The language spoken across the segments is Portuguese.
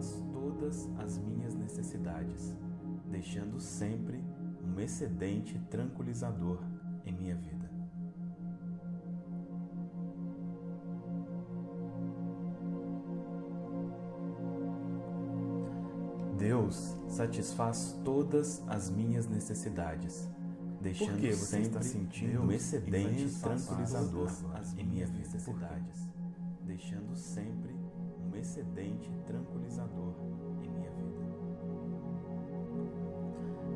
satisfaz todas as minhas necessidades, deixando sempre um excedente tranquilizador em minha vida. Deus satisfaz todas as minhas necessidades, deixando você sempre está sentindo um excedente tranquilizador em minhas necessidades, deixando sempre um excedente tranquilizador em minha vida.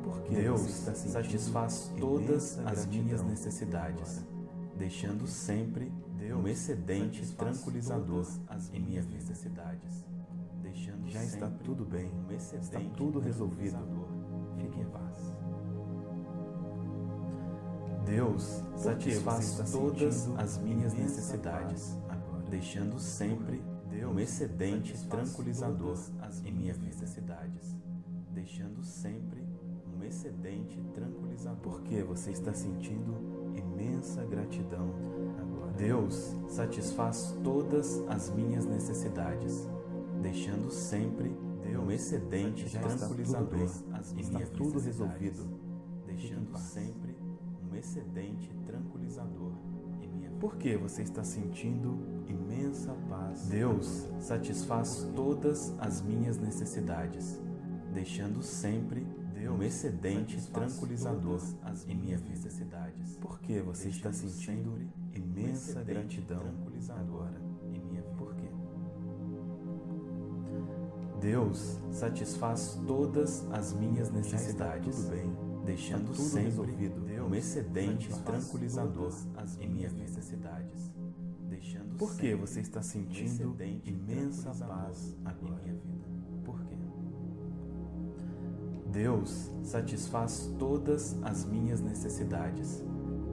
Porque Deus satisfaz todas as minhas necessidades, agora? deixando sempre Deus um excedente tranquilizador em necessidades, deixando Já está tudo bem, um está tudo resolvido. Fique em paz. Deus satisfaz todas as minhas necessidades, agora? deixando sempre um excedente tranquilizador em minhas necessidades, deixando sempre um excedente tranquilizador. Porque você está sentindo imensa gratidão agora? Deus satisfaz todas as minhas necessidades, deixando sempre um excedente tranquilizador em está minhas tudo resolvido. Deixando sempre um excedente tranquilizador minha. Porque você está sentindo imensa paz. Deus satisfaz todas as minhas necessidades, deixando sempre um excedente tranquilizador em minhas necessidades. Porque você está sentindo um imensa excedente gratidão agora? em minha vida. Por quê? Deus satisfaz todas as minhas necessidades, tudo bem, deixando tudo sempre resolvido. Um excedente tranquilizador em minhas necessidades, deixando Porque sempre você está um sentindo imensa paz em agora? minha vida. Por quê? Deus satisfaz todas as minhas necessidades,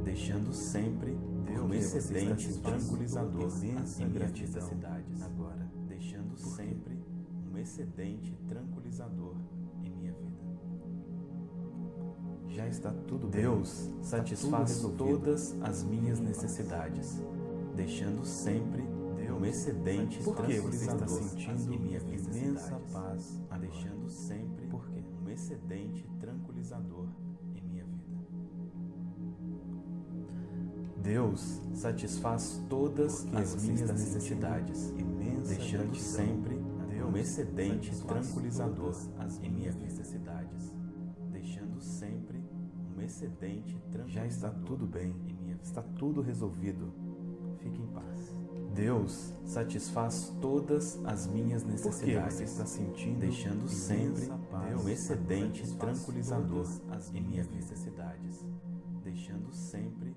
deixando sempre um você está excedente tranquilizador em gratidão necessidades, agora? deixando Por sempre um excedente tranquilizador minha vida. Já está tudo bem. Deus está satisfaz tudo todas as minhas necessidades, deixando sempre um excedente Porque você está sentindo em minhas imensa paz agora? deixando sempre Por quê? um excedente tranquilizador em minha vida. Deus satisfaz todas Porque as minhas necessidades, deixando sempre agora? um excedente tranquilizador em minhas necessidades, deixando sempre um excedente Já está tudo bem, em minha vida. está tudo resolvido. Fique em paz. Deus satisfaz todas as minhas Porque necessidades, você está sentindo deixando sempre paz um excedente tranquilizador Todas em minhas necessidades, deixando sempre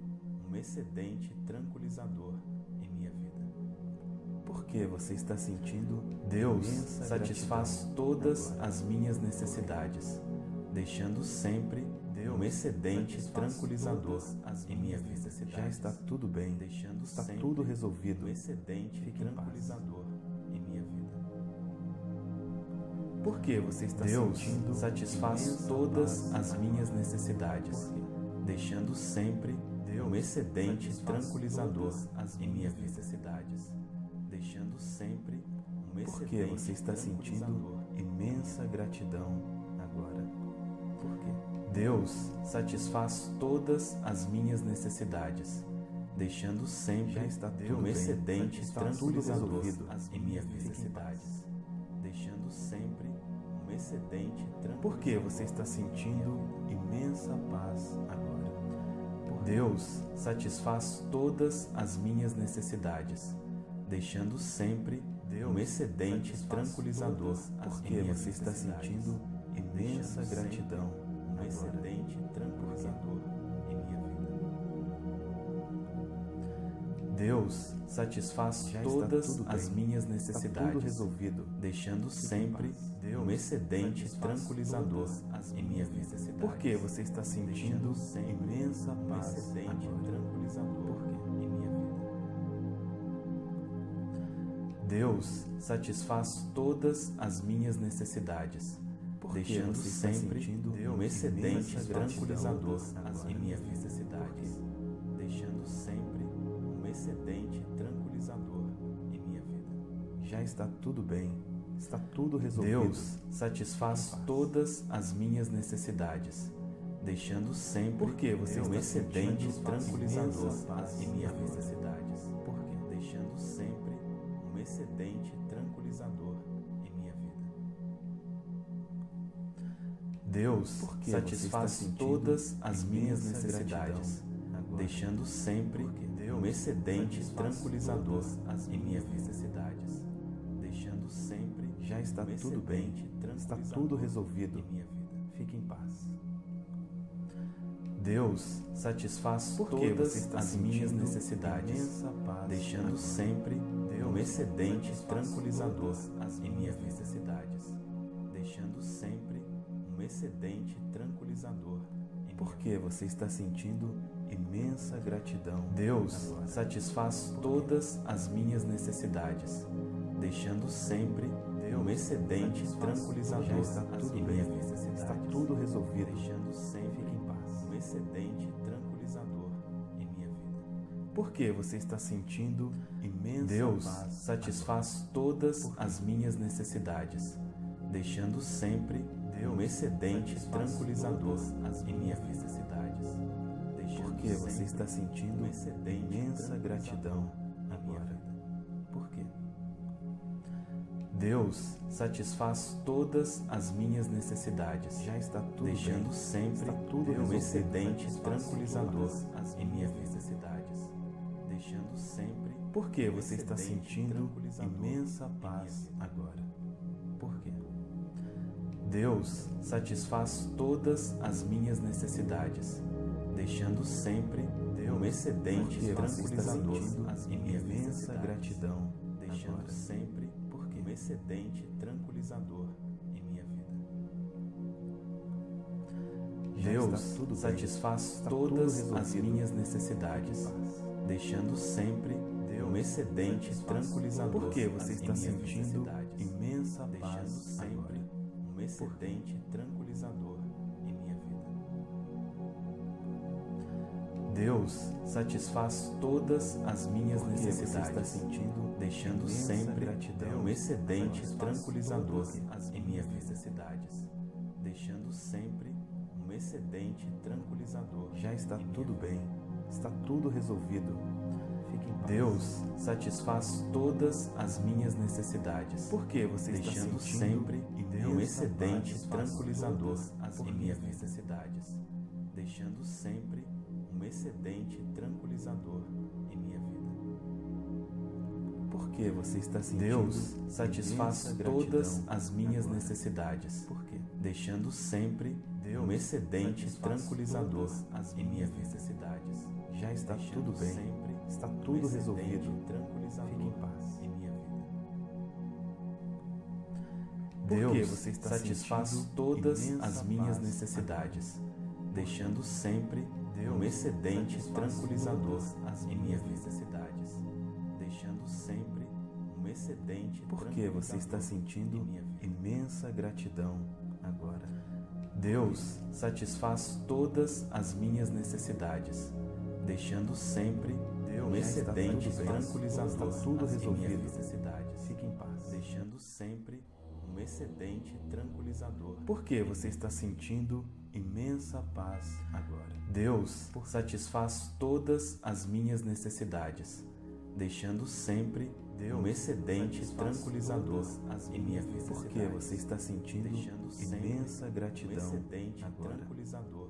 um excedente tranquilizador em minha vida. Porque você está sentindo Deus satisfaz todas as minhas necessidades, deixando sempre um excedente tranquilizador em minhas necessidades, Já está tudo bem, deixando está tudo resolvido. um excedente Fique em tranquilizador em minha vida. Porque você está Deus sentindo satisfaz todas as minhas necessidades, Por deixando sempre um excedente tranquilizador em minhas necessidades, deixando sempre um Porque você está sentindo imensa gratidão? Por? Deus satisfaz todas as minhas necessidades, deixando sempre um excedente tudo tranquilizador resolvido. em minhas necessidades, deixando sempre um excedente tranquilizador. Porque você está sentindo imensa paz agora? Por? Deus satisfaz todas as minhas necessidades, deixando sempre um excedente tranquilizador Porque você está sentindo imensa gratidão um agora? excedente tranquilizador em minha vida. Deus satisfaz Já todas as bem, minhas necessidades, resolvido. deixando sempre um excedente tranquilizador em minhas necessidades. Porque você está sentindo imensa um paz excedente agora? tranquilizador Por em minha vida. Deus satisfaz todas as minhas necessidades, Porque está sempre sentindo um excedente tranquilizador em minhas necessidades, deixando sempre um excedente tranquilizador em minha vida. Já está tudo bem, Está tudo resolvido. Deus satisfaz todas as minhas necessidades, deixando sempre Porque você um excedente tranquilizador em minhas necessidades. Por quê? Deixando sempre um excedente tranquilizador Deus Porque satisfaz todas as minhas necessidades, agora. deixando sempre um excedente tranquilizador em minhas minhas necessidades, deixando sempre Já está um tudo bem. excedente Está tudo resolvido. em minha vida. Fique em paz. Deus satisfaz Porque todas as minhas necessidades, deixando sempre um Deus excedente satisfaz tranquilizador em minhas minhas necessidades, deixando sempre um excedente tranquilizador Porque você está sentindo imensa gratidão. Deus agora. satisfaz todas as minhas necessidades, deixando sempre um excedente tranquilizador Já está tudo em bem. Está tudo resolvido. deixando sempre em paz. um excedente tranquilizador em minha vida. Porque você está sentindo imensa Deus paz. satisfaz todas as minhas necessidades, deixando sempre um excedente tranquilizador as em necessidades, deixando Porque você está sentindo imensa gratidão na minha agora. vida. Por quê? Deus satisfaz todas as minhas necessidades, Já está tudo deixando bem. sempre Está tudo um excedente tranquilizador todas em minhas necessidades, deixando sempre Porque você está sentindo imensa minha paz vida. agora. Por? Deus satisfaz todas as minhas necessidades, deixando sempre um excedente Porque você tranquilizador minhas imensa gratidão deixando agora. sempre um excedente tranquilizador em minha vida. Deus bem. satisfaz tudo todas as minhas necessidades, deixando sempre um excedente tranquilizador Porque você nas está sentindo imensa paz excedente tranquilizador em minha vida. Deus satisfaz todas as minhas Porque você está necessidades, sentindo deixando sempre gratidão. um excedente tranquilizador em minhas necessidades, deixando sempre um excedente tranquilizador. Já está minha tudo vida. bem. Está tudo resolvido. Fique em paz. Deus satisfaz todas as minhas necessidades, Porque você está deixando sentindo sempre imensa um excedente tranquilizador as minhas minhas necessidades, deixando sempre um excedente tranquilizador em minha vida. Porque você está sentindo Deus satisfaz todas as minhas agora. necessidades, Por quê? deixando sempre Deus um excedente tranquilizador as em minhas minhas necessidades, Já está deixando tudo bem. Está tudo resolvido. Fique em paz. Deus você está satisfaz todas as minhas necessidades, deixando sempre Deus um excedente tranquilizador as em minhas necessidades, deixando sempre um excedente Porque você está sentindo imensa gratidão agora. Deus satisfaz todas as minhas necessidades, deixando sempre um excedente tranquilizador Está tudo resolvido. Fique em paz. deixando sempre um excedente tranquilizador. Porque você está sentindo imensa paz agora. Deus satisfaz todas as minhas necessidades, deixando sempre um excedente tranquilizador em minhas necessidades. Porque você está sentindo imensa um gratidão excedente agora. tranquilizador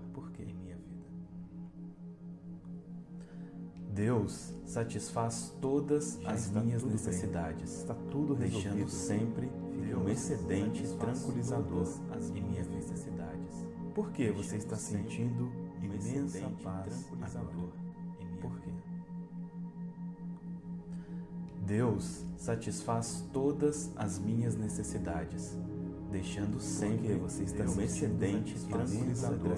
Deus satisfaz todas Já as minhas necessidades, Está tudo deixando resolvido. sempre Fique um excedente tranquilizador todas em minhas necessidades. Porque você está Deixando sentindo imensa paz agora. em minha Por quê? Deus satisfaz todas as minhas necessidades, deixando sempre você está um excedente tranquilizador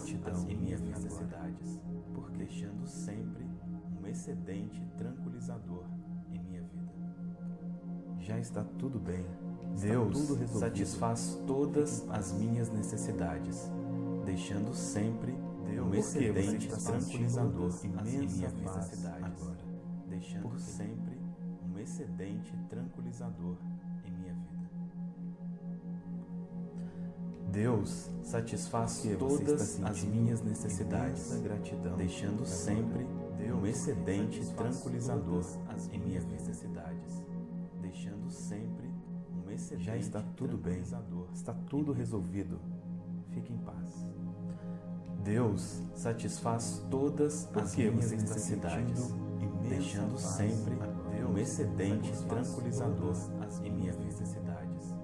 em minhas necessidades, porque deixando sempre excedente tranquilizador em minha vida. Deus um porque um minha vida. Já está tudo bem. Está Deus tudo satisfaz todas as minhas necessidades, deixando sempre um Porque você excedente tranquilizador em paz necessidades, agora. deixando Por quê? sempre um excedente tranquilizador em minha vida. Deus satisfaz todas as minhas necessidades, gratidão, deixando sempre excedente tranquilizador em minhas necessidades, deixando sempre um excedente Já está tudo bem, está tudo resolvido. Fique em paz. Deus satisfaz todas as minhas necessidades, deixando sempre um excedente tranquilizador em minhas necessidades,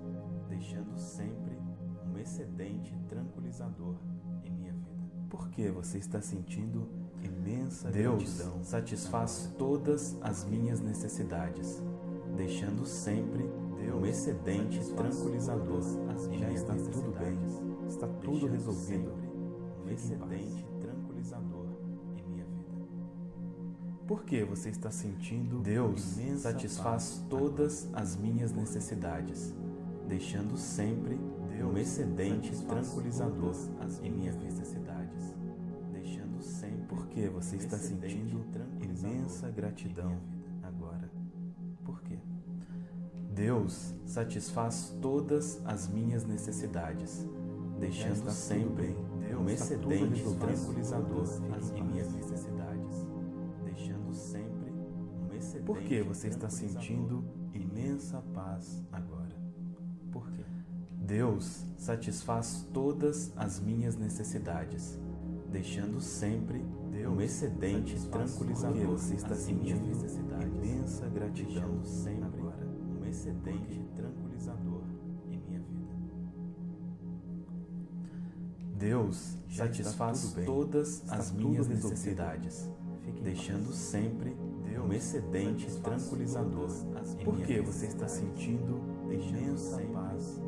deixando sempre um excedente tranquilizador em minha vida. Por que você está sentindo imensa Deus gratidão? satisfaz todas as minhas necessidades, deixando sempre um excedente tranquilizador em Já minhas está tudo bem, está tudo resolvido. um excedente tranquilizador em minha vida. Por que você está sentindo Deus satisfaz todas as minhas necessidades, deixando sempre um excedente tranquilizador em sempre Por que você está sentindo imensa gratidão agora? Por quê? Deus satisfaz todas as minhas necessidades, deixando sempre um tudo excedente tranquilizador em minhas necessidades, deixando sempre um excedente Por que você está sentindo imensa paz agora? Por quê? Deus satisfaz todas as minhas necessidades, deixando sempre um excedente tranquilizador Porque você está sentindo imensa gratidão sempre agora. um excedente tranquilizador em minha vida. Deus Já satisfaz todas as minhas necessidades, deixando sempre um excedente tranquilizador em Por minhas que você está sentindo imensa paz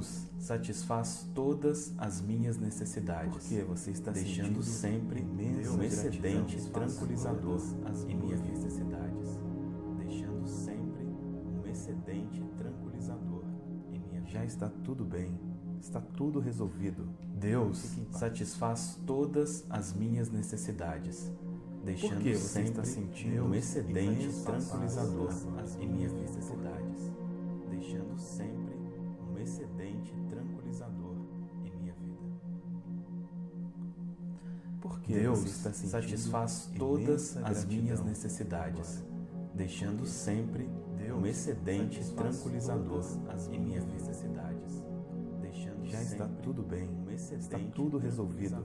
Deus satisfaz todas as minhas necessidades, Por que você está deixando sempre um excedente tranquilizador em minhas necessidades, deixando sempre um excedente tranquilizador em minha vida. Já está tudo bem, está tudo resolvido. Deus satisfaz todas as minhas necessidades, deixando que você sempre está sentindo um excedente tranquilizador em minhas necessidades, deixando sempre excedente tranquilizador em minha vida. Por que Deus está satisfaz todas as minhas necessidades, deixando sempre um excedente tranquilizador em minhas necessidades, deixando Já está tudo bem, um está tudo resolvido.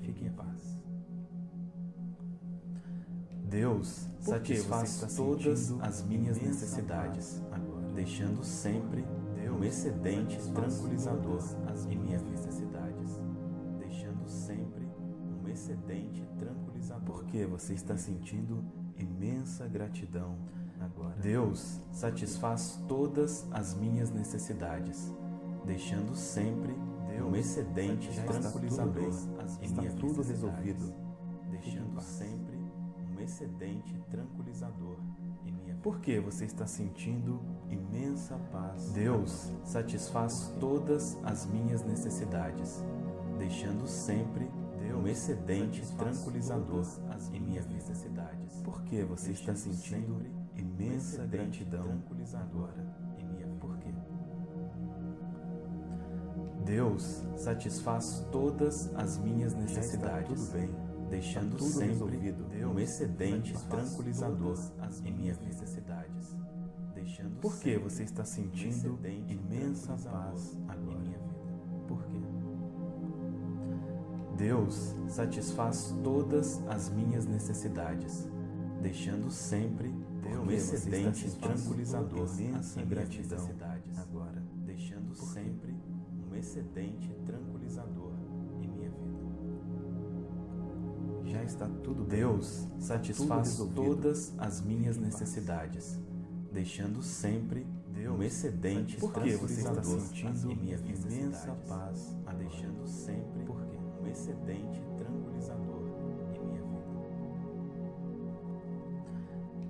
Fique em paz. Deus satisfaz todas as minhas necessidades, agora? deixando sempre um excedente tranquilizador em minhas necessidades, deixando sempre um excedente tranquilizador. Por que você está sentindo imensa gratidão agora? Deus satisfaz todas as minhas necessidades, deixando sempre um excedente tudo tranquilizador em está minhas tudo necessidades, resolvido. Deixando sempre um excedente tranquilizador em minha vida. Por que você está sentindo imensa paz? Deus satisfaz todas as minhas necessidades, deixando sempre um excedente tranquilizador em minhas necessidades. Por que você está sentindo um imensa excedente gratidão tranquilizador agora? em minha vida. Por quê? Deus satisfaz todas as minhas necessidades, tudo bem, deixando sempre resolvido. um excedente tranquilizador em minhas necessidades, deixando Por que sempre você está sentindo imensa paz agora? minha vida. Por quê? Deus satisfaz todas as minhas necessidades, deixando sempre um excedente tranquilizador imensa em minhas gratidão necessidades, agora? deixando sempre um excedente tranquilizador em minha vida. Já está tudo bem. Deus satisfaz resolvido. todas as minhas necessidades, deixando sempre Deus um excedente Por que você está tranquilizador sentindo em minhas imensa paz agora? deixando sempre Por quê? um excedente tranquilizador em minha vida.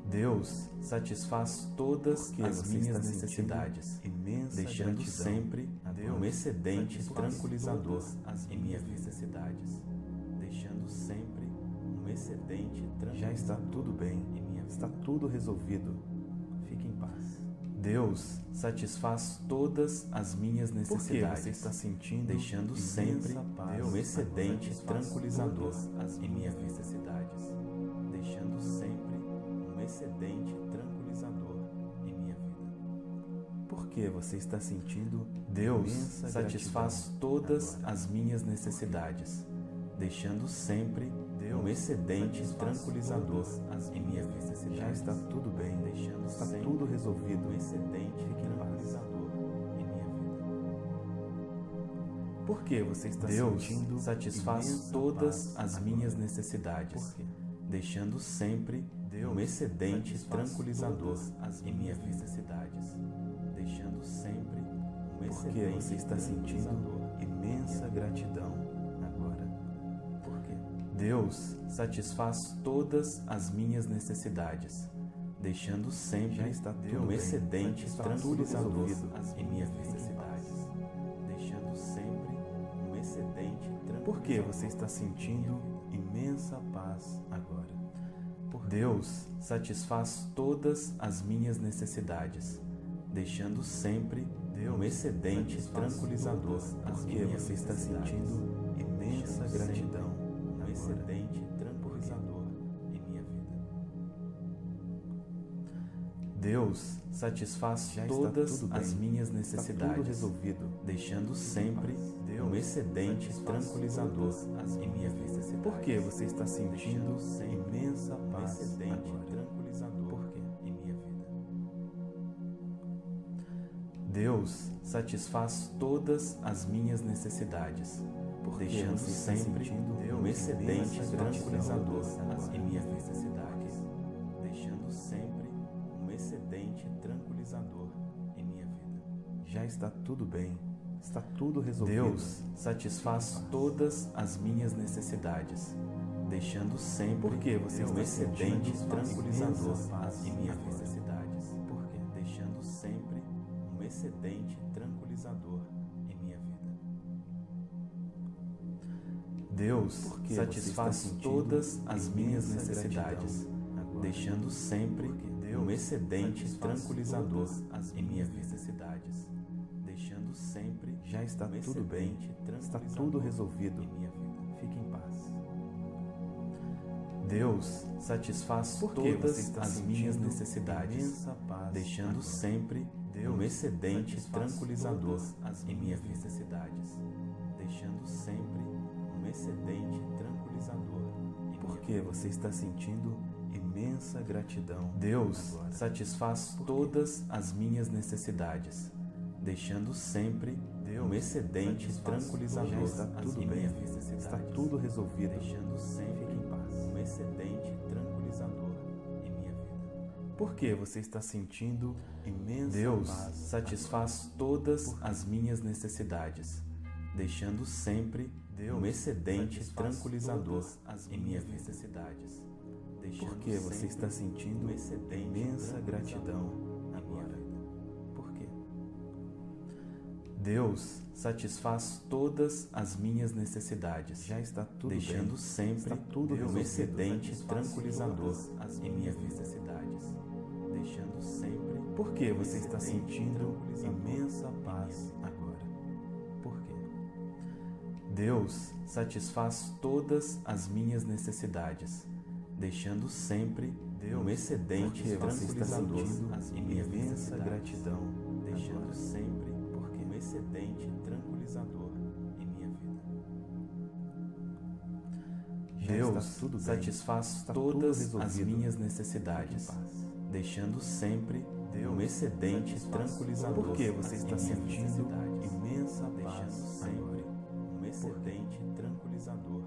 Deus satisfaz todas Por que as minhas necessidades, deixando sempre agora? um excedente tranquilizador em minhas necessidades, deixando sempre um excedente tranquilizador Já está tudo bem, em minha vida. está tudo resolvido. Deus satisfaz todas as minhas necessidades. você está sentindo deixando sempre paz, um excedente tranquilizador em minhas necessidades, deixando sempre um excedente tranquilizador em minha vida. Por que você está sentindo Deus satisfaz todas as minhas necessidades, deixando sempre um excedente tranquilizador em minhas necessidades. Já está tudo bem, deixando está tudo resolvido. Um excedente tranquilizador em minha vida. Por que você está Deus sentindo satisfaz todas as minhas necessidades, deixando sempre um excedente tranquilizador em minhas necessidades, deixando sempre um excedente Porque você está sentindo imensa gratidão. Deus satisfaz todas as minhas necessidades, deixando sempre um excedente tranquilizador em minhas necessidades, deixando sempre um excedente. Por que você está sentindo imensa paz agora? Deus satisfaz todas as minhas necessidades, deixando sempre um excedente tranquilizador porque você está sentindo imensa gratidão um excedente tranquilizador em minha vida. Deus satisfaz Já todas bem. as minhas necessidades, resolvido. deixando sempre um excedente tranquilizador em minhas necessidades. Por que você está sentindo imensa um paz excedente agora? tranquilizador Por quê? em minha vida. Deus satisfaz todas as minhas necessidades, deixando sempre um excedente tranquilizador em minhas necessidades, deixando sempre um excedente tranquilizador em minha vida. Já está tudo bem. Está tudo resolvido. Deus satisfaz todas as minhas necessidades, deixando sempre Por que você um excedente tranquilizador em minhas agora? necessidades. Por quê? Deixando sempre um excedente Deus satisfaz todas as minhas necessidades, deixando sempre um excedente tranquilizador em minhas necessidades, deixando sempre Já está um tudo bem. Está tudo resolvido. em minha vida. Fique em paz. Deus satisfaz todas as minhas necessidades, deixando sempre um excedente tranquilizador em minhas necessidades, deixando sempre um excedente tranquilizador. Em Por minha que você está sentindo imensa gratidão. Deus agora? satisfaz todas as minhas necessidades, deixando sempre um excedente tranquilizador. está tudo em bem. Está tudo resolvido. deixando sempre em paz. um excedente tranquilizador. Em minha vida. Por que você está sentindo imensa Deus paz. satisfaz todas as minhas necessidades, deixando sempre um excedente tranquilizador em minhas necessidades. deixando Por que você está sentindo um imensa gratidão na minha agora? vida. Por quê? Deus satisfaz todas as minhas necessidades, Já está tudo deixando bem. sempre Está tudo um resolvido. excedente tranquilizador em minhas necessidades, deixando sempre Por que um você está sentindo imensa paz Deus satisfaz todas as minhas necessidades, deixando sempre um excedente Porque você está tranquilizador em minhas imensa gratidão deixando agora. sempre um excedente tranquilizador em minha vida. Deus bem. satisfaz todas as minhas necessidades, em deixando sempre um excedente tranquilizador que você está em sentindo imensa deixando paz sempre agora? um excedente tranquilizador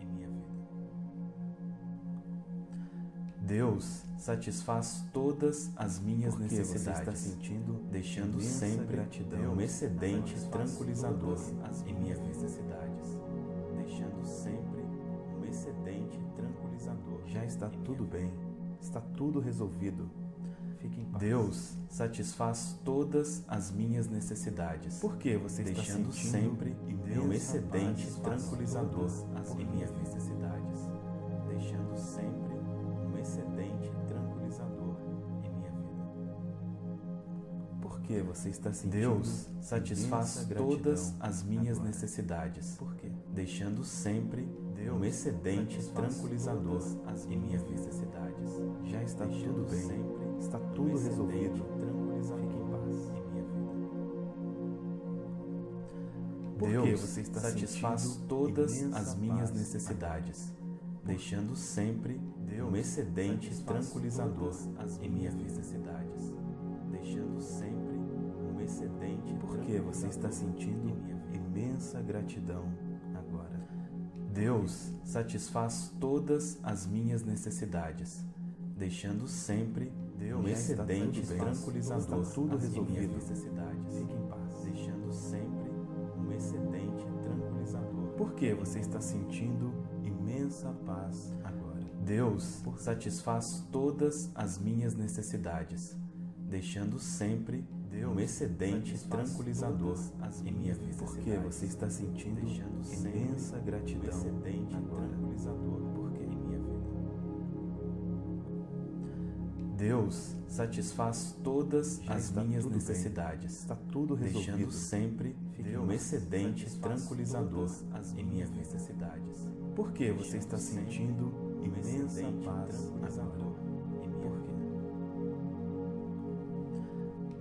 em minha vida. Deus satisfaz todas as minhas Por que você está necessidades, sentindo deixando sempre gratidão um excedente tranquilizador em minhas necessidades, deixando sempre um excedente tranquilizador. Já está em minha tudo vida. bem. Está tudo resolvido. Fique em paz. Deus satisfaz todas as minhas necessidades, Por que você está deixando sentindo sempre imensa um excedente tranquilizador em minhas necessidades, deixando sempre um excedente tranquilizador em minha vida. Porque você está sentindo Deus satisfaz todas as minhas agora. necessidades. Por? Deixando sempre Deus um excedente tranquilizador em minhas necessidades. Já está tudo bem. Sempre está tudo resolvido. Deus você está satisfaz todas as minhas necessidades, deixando sempre um excedente tranquilizador em minhas necessidades, deixando sempre um excedente porque você está sentindo imensa gratidão agora. Deus satisfaz todas as minhas necessidades, deixando sempre um excedente tranquilizador tudo resolvido. em minhas necessidades. Fique em paz, deixando sempre excedente tranquilizador. Porque você está sentindo imensa paz agora. Deus satisfaz todas as minhas necessidades, deixando sempre um excedente tranquilizador em minhas necessidades. Porque você está sentindo imensa gratidão um excedente agora. tranquilizador porque em minha vida. Deus satisfaz todas Já as minhas tudo bem. necessidades, Está tudo resolvido. deixando sempre Um excedente tranquilizador em minhas necessidades. Porque você está sentindo imensa paz tranquilizador agora. em minha Por quê?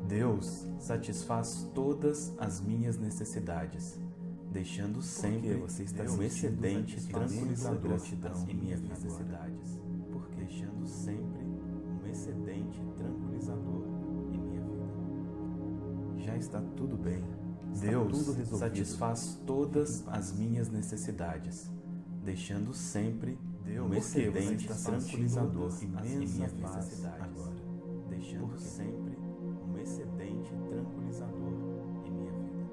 Deus satisfaz todas as minhas necessidades, deixando sempre você está um excedente tranquilizador gratidão em minhas necessidades, deixando sempre um excedente tranquilizador em minha vida. Já está tudo bem. Deus satisfaz todas as minhas necessidades, deixando sempre um Porque você excedente tranquilizador em minhas necessidades, agora. deixando sempre um excedente tranquilizador em minha vida.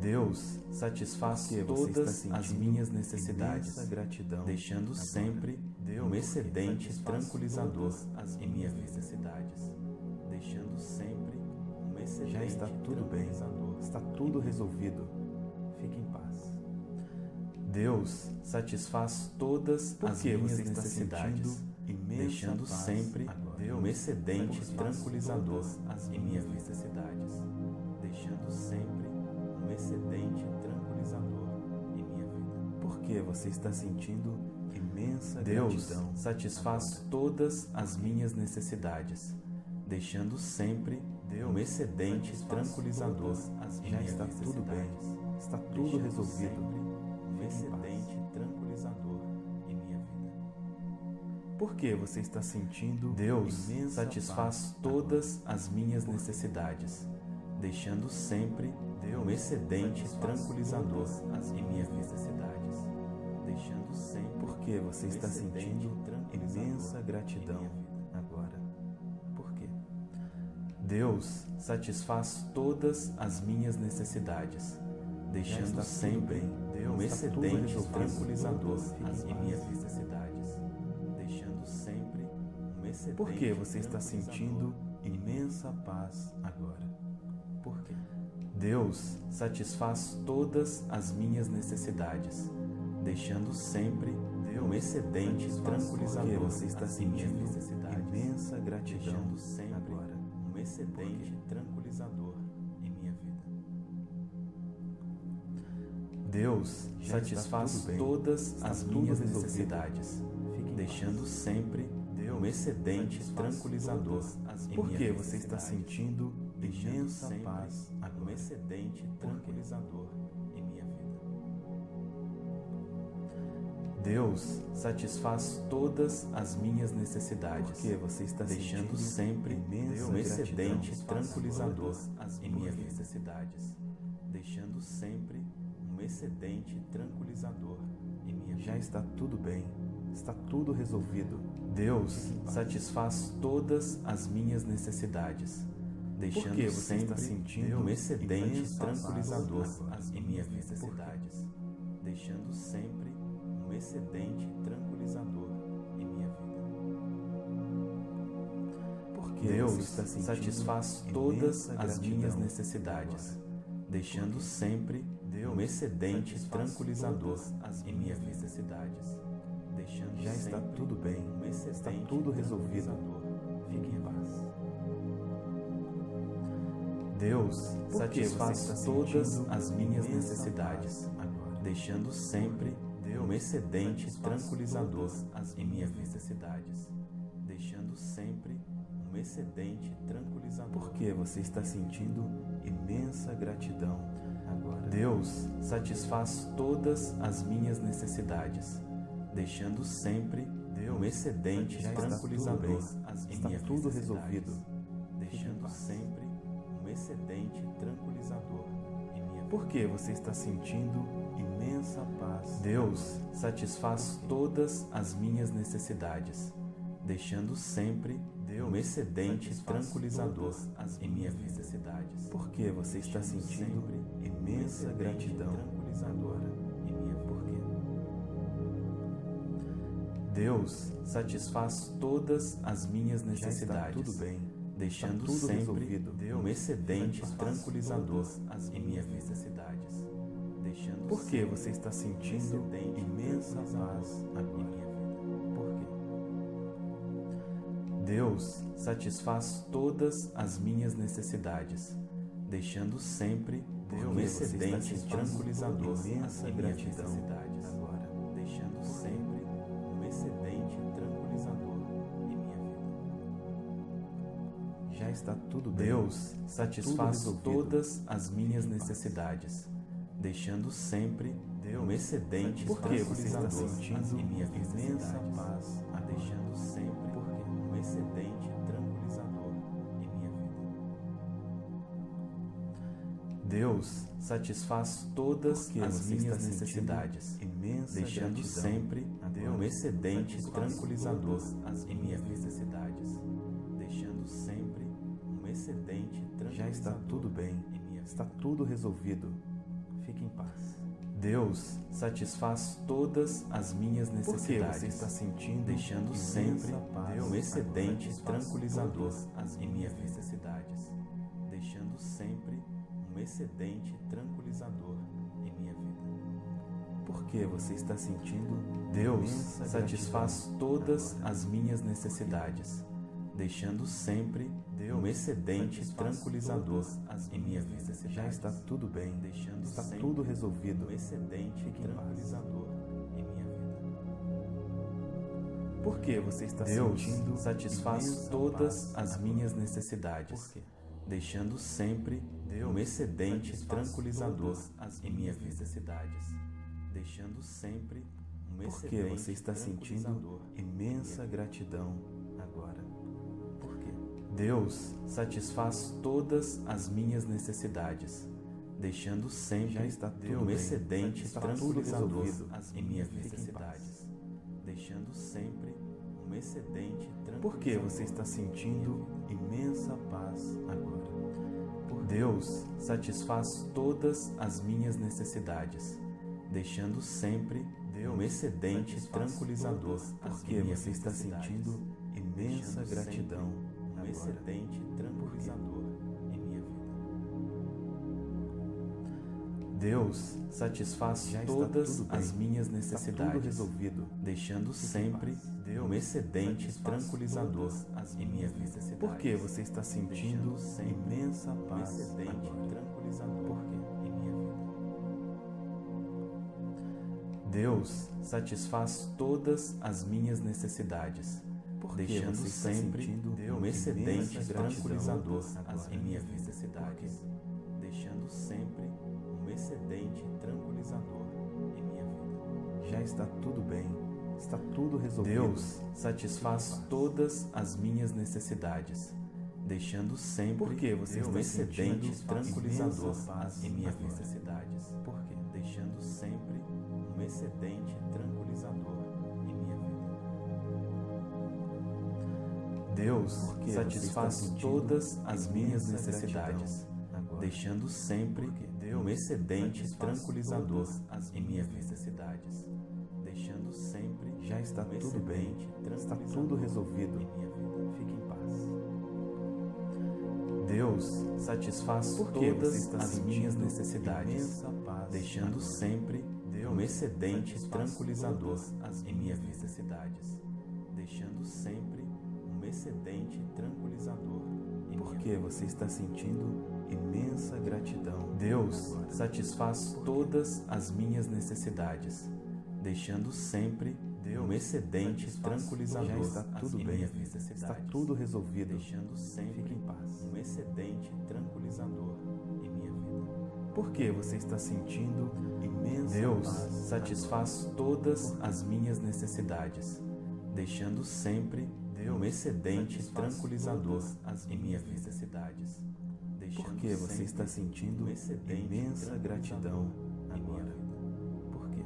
Deus satisfaz todas as minhas necessidades, gratidão deixando agora. sempre Deus um excedente tranquilizador em minhas necessidades, deixando sempre um excedente Já está tudo bem. Está tudo resolvido. Fique em paz. Deus satisfaz todas as minhas necessidades, deixando sempre agora. um excedente tranquilizador em minhas necessidades, deixando sempre um excedente tranquilizador em minha vida. Porque você está sentindo imensa Deus gratidão satisfaz todas as minhas necessidades, deixando sempre um excedente tranquilizador. Já está tudo bem. Está tudo resolvido. um excedente tranquilizador em minha vida. Porque você está sentindo Deus satisfaz todas as minhas necessidades, deixando sempre um excedente tranquilizador em deixando sempre Porque você está sentindo imensa gratidão Deus satisfaz todas as minhas necessidades, deixando tudo sempre bem. um Está tudo excedente tranquilizador em minhas necessidades, deixando sempre um excedente Porque você está sentindo imensa paz agora. Por quê? Deus satisfaz todas as minhas necessidades, deixando sempre um excedente tranquilizador você está sentindo imensa gratidão deixando sempre um excedente tranquilizador em minha vida. Deus Já satisfaz todas as minhas necessidades, deixando sempre um excedente tranquilizador em Porque minhas você está sentindo imensa paz um agora. excedente tranquilizador Deus satisfaz todas as minhas necessidades, Porque você está deixando sempre um excedente gratidão tranquilizador em minhas necessidades, deixando sempre um excedente tranquilizador em minha Já vida. está tudo bem. Está tudo resolvido. Deus satisfaz todas as minhas necessidades, deixando Porque você sempre está sentindo um excedente paz tranquilizador em minhas necessidades, deixando sempre um excedente tranquilizador em minha vida. Porque Deus está satisfaz todas as minhas necessidades, deixando sempre um excedente tranquilizador em minhas necessidades, deixando Já está tudo bem. um Está tudo resolvido. Fique em minha paz. vida. Deus satisfaz todas as minhas necessidades, deixando sempre um excedente tranquilizador em minhas necessidades, deixando sempre um excedente tranquilizador. Porque você está sentindo imensa gratidão agora. Deus satisfaz todas as minhas necessidades, deixando sempre um excedente tranquilizador em está minhas tudo resolvido. deixando sempre um excedente tranquilizador em minha Por que você está sentindo imensa paz? Deus satisfaz todas as minhas necessidades, deixando sempre um excedente tranquilizador em minhas necessidades. Por que você está sentindo imensa gratidão tranquilizador agora? em minha por quê? Deus satisfaz todas as minhas Já está necessidades, tudo bem. Deixando tudo sempre resolvido. um excedente tranquilizador em minhas necessidades, deixando Por que você está sentindo imensa paz agora? minha vida. Por quê? Deus satisfaz todas as minhas necessidades, deixando sempre Por um excedente tranquilizador em minhas gratidão está tudo bem. Deus satisfaz resolvido. todas as minhas necessidades, deixando sempre um excedente Por que você está tranquilizador sentindo em minhas imensa paz agora? deixando sempre um excedente tranquilizador em minha vida. Deus satisfaz todas Por que as minhas necessidades, deixando sempre um excedente tranquilizador em deixando sempre tranquilizador Já está tudo bem. Está tudo resolvido. Fique em paz. Deus satisfaz todas as minhas necessidades, você está sentindo deixando sempre paz um excedente tranquilizador em minhas necessidades, deixando sempre um excedente tranquilizador em minha vida. Por que você está sentindo Deus satisfaz todas as minhas necessidades, deixando sempre um excedente tranquilizador em minhas necessidades. Já está tudo bem. deixando Está tudo resolvido. um excedente tranquilizador em minha vida. Por que você está Deus sentindo satisfaz todas as minhas necessidades, deixando sempre um excedente tranquilizador em minhas necessidades, deixando sempre um Por que excedente você está sentindo imensa gratidão agora? Deus satisfaz todas as minhas necessidades, deixando sempre Já está tudo um excedente tranquilizador resolvido. em em necessidades, deixando sempre um excedente tranquilizador. Por que você está sentindo imensa paz agora? Por Deus satisfaz todas as minhas necessidades, deixando sempre um excedente tranquilizador Por que você está sentindo imensa gratidão um excedente tranquilizador em minha vida. Deus satisfaz Já todas bem. as minhas necessidades, resolvido. deixando sempre paz. um excedente tranquilizador em minhas necessidades. Por que você está sentindo imensa um paz excedente agora? tranquilizador Por quê? em minha vida. Deus satisfaz todas as minhas necessidades, Por que deixando você está sempre sentindo um excedente tranquilizador em minhas necessidades, deixando sempre um excedente tranquilizador em minha vida. Já está tudo bem. Está tudo resolvido. Deus satisfaz todas as minhas necessidades, deixando sempre Por que você um excedente tranquilizador em minhas agora? necessidades, Por quê? deixando sempre um excedente tranquilizador Deus satisfaz todas as minhas necessidades, deixando sempre um excedente tranquilizador em minhas necessidades, deixando sempre Já está tudo bem. Está tudo resolvido. minha vida. Fique em paz. Deus satisfaz todas as minhas necessidades, deixando sempre um excedente tranquilizador em minhas necessidades, deixando sempre um excedente tranquilizador em Por minha que vida. você está sentindo imensa gratidão. Deus satisfaz todas as minhas necessidades, deixando sempre um excedente tranquilizador. Já está tudo bem, está tudo resolvido. Deixando sempre Fique em paz. um excedente tranquilizador em minha vida. Por que você está sentindo imensa Deus satisfaz todas as minhas necessidades, deixando sempre um excedente tranquilizador em minhas necessidades. Por que você está sentindo imensa gratidão agora? Por quê?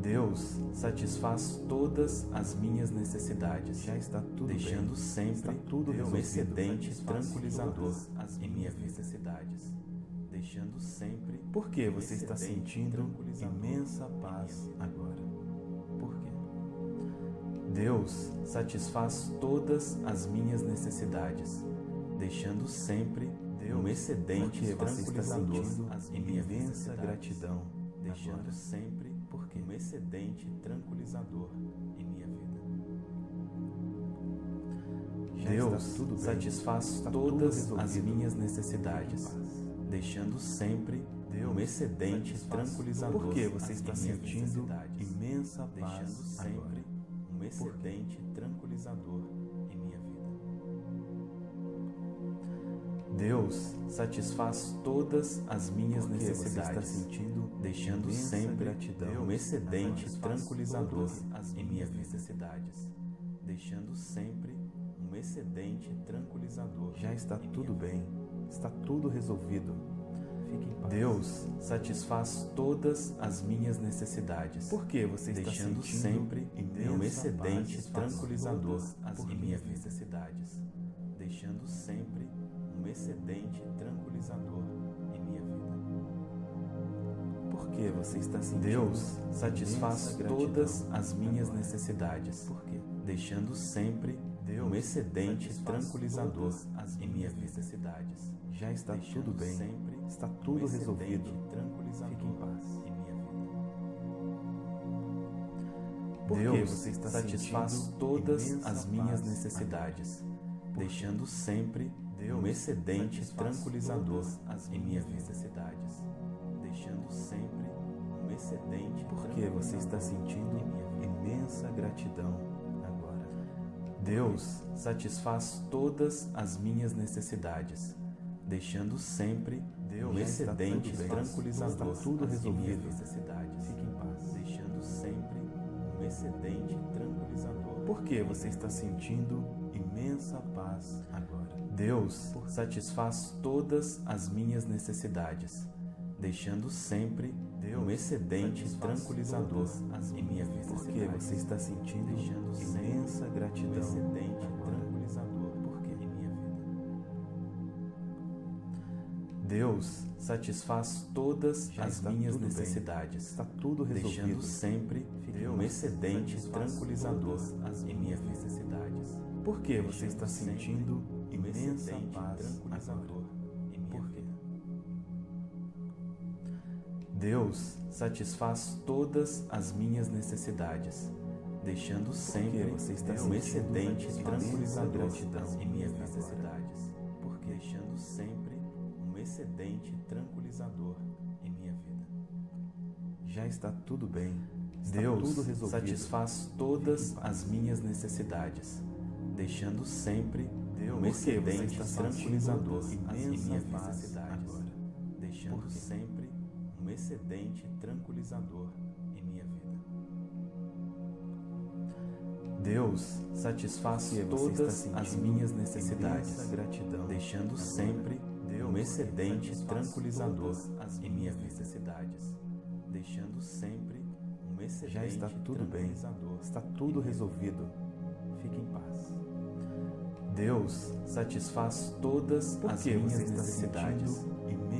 Deus satisfaz todas as minhas necessidades, já está tudo deixando bem. sempre tudo um excedente tranquilizador em minhas necessidades, deixando sempre. Por que você está sentindo imensa paz agora? Deus satisfaz todas as minhas necessidades, deixando sempre um excedente tranquilizador em minha imensa gratidão, deixando agora. sempre porque um excedente tranquilizador em minha vida. Deus satisfaz todas as minhas necessidades, deixando sempre um excedente tranquilizador. Por que você está sentindo imensa paz deixando sempre agora? Excedente tranquilizador em minha vida? Deus satisfaz todas as minhas Por que necessidades, está sentindo deixando sempre gratidão um excedente tranquilizador Todas em minhas necessidades, deixando sempre um excedente tranquilizador. Já está em tudo minha bem, está tudo resolvido. Em. Deus satisfaz todas as minhas necessidades. Por que você está deixando sentindo sempre imensa um excedente tranquilizador em por minhas quê? necessidades, deixando sempre um excedente tranquilizador em minha vida. Por que você está sentindo Deus satisfaz todas as minhas necessidades, deixando sempre um excedente tranquilizador as em minhas necessidades. Já está tudo bem, está um tudo excedente resolvido. tranquilizador Fique em paz. em minha vida. Por que Deus você está satisfaz todas as minhas necessidades, deixando sempre um excedente tranquilizador em minhas necessidades, deixando sempre um excedente Por que você está sentindo minha vida. imensa gratidão agora? Deus satisfaz todas as minhas necessidades, deixando sempre um Já está excedente tranquilizador tudo resolvido. Um excedente tranquilizador. Por que você está sentindo imensa paz agora? Deus satisfaz todas as minhas necessidades, deixando sempre um excedente tranquilizador em minhas Por necessidades. que você está sentindo imensa um gratidão excedente Deus satisfaz todas Já as minhas tudo bem. necessidades, Está tudo resolvido. deixando sempre em um excedente tranquilizador todas em minhas necessidades. Por que você está sentindo imensa paz tranquilizador agora? em minha Por quê? Deus satisfaz todas as minhas necessidades, deixando sempre você está um excedente tranquilizador em minhas necessidades, Já está tudo bem. Está Deus tudo satisfaz todas as minhas necessidades, deixando sempre um que você excedente tranquilizador em imensa minhas necessidades, agora? deixando sempre um excedente tranquilizador em minha vida. Deus satisfaz todas as minhas necessidades, gratidão deixando sempre um excedente tranquilizador em minhas necessidades, deixando sempre um excedente Já está tudo bem. Está tudo resolvido. Fique em paz. Deus satisfaz todas Por as minhas necessidades,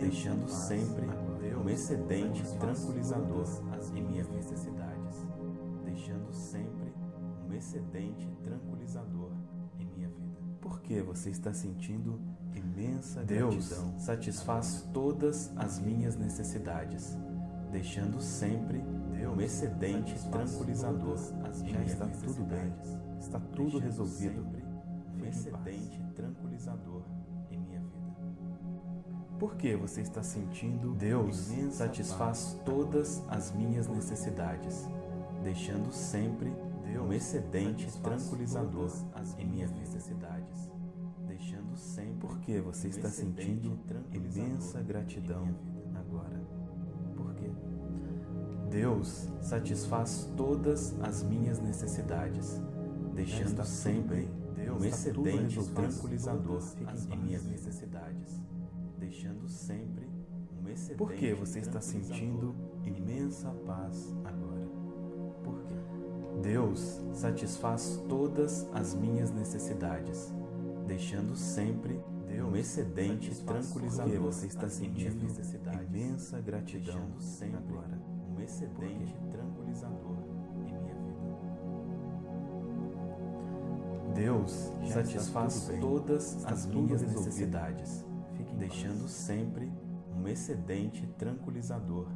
deixando sempre um excedente tranquilizador em minhas necessidades, deixando sempre um excedente tranquilizador em minha vida. Por que você está sentindo imensa Deus gratidão? satisfaz todas as minhas necessidades, deixando sempre um excedente tranquilizador. Já está tudo bem. Está tudo resolvido. um excedente tranquilizador em minha vida. Por que você está sentindo Deus satisfaz todas as minhas necessidades, deixando sempre um excedente tranquilizador em minhas necessidades, deixando sempre porque você está sentindo imensa gratidão Deus satisfaz todas as minhas necessidades, deixando sempre um excedente tranquilizador em minhas necessidades, deixando sempre um excedente. Por que você está sentindo imensa paz agora? Por quê? Deus satisfaz todas as minhas necessidades, deixando sempre um excedente tranquilizador. Porque você está sentindo imensa gratidão sempre agora. Excedente tranquilizador em minha vida. Deus satisfaz todas as minhas necessidades, deixando sempre um excedente tranquilizador